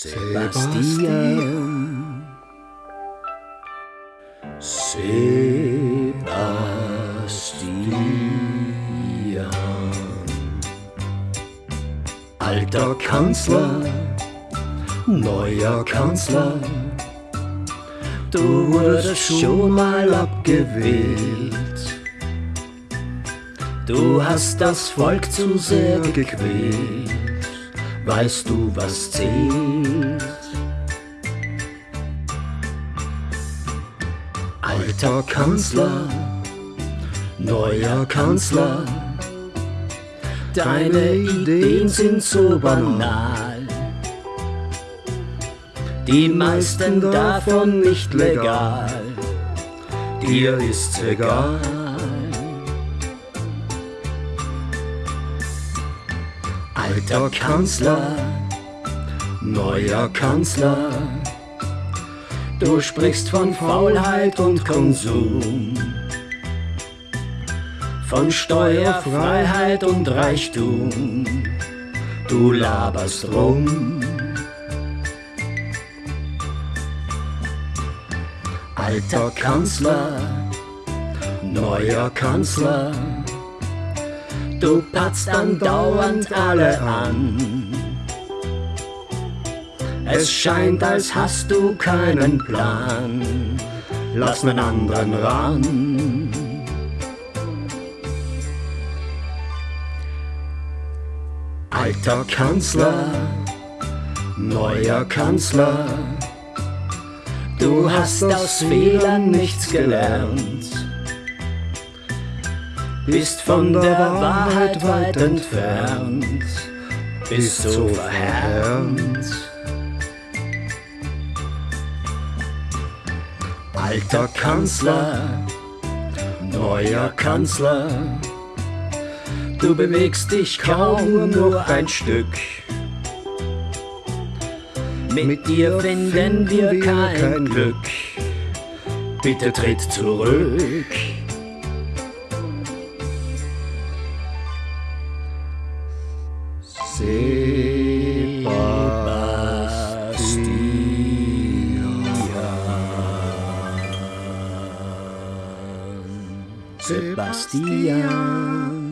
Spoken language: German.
Sebastian. Sebastian. Alter Kanzler, neuer Kanzler, du wurdest schon mal abgewählt. Du hast das Volk zu sehr gequält. Weißt du, was zählt? Alter Kanzler, neuer Kanzler, deine Ideen sind so banal. Die meisten davon nicht legal, dir ist's egal. Alter Kanzler, neuer Kanzler, du sprichst von Faulheit und Konsum, von Steuerfreiheit und Reichtum, du laberst rum. Alter Kanzler, neuer Kanzler, Du patzt andauernd alle an. Es scheint, als hast du keinen Plan. Lass nen anderen ran. Alter Kanzler, neuer Kanzler, du hast aus Fehlern nichts gelernt bist von der Wahrheit weit entfernt, bist so verhärmt. Alter Kanzler, neuer Kanzler, du bewegst dich kaum nur ein Stück. Mit dir finden wir kein Glück, bitte tritt zurück. Sebastian. Sebastian.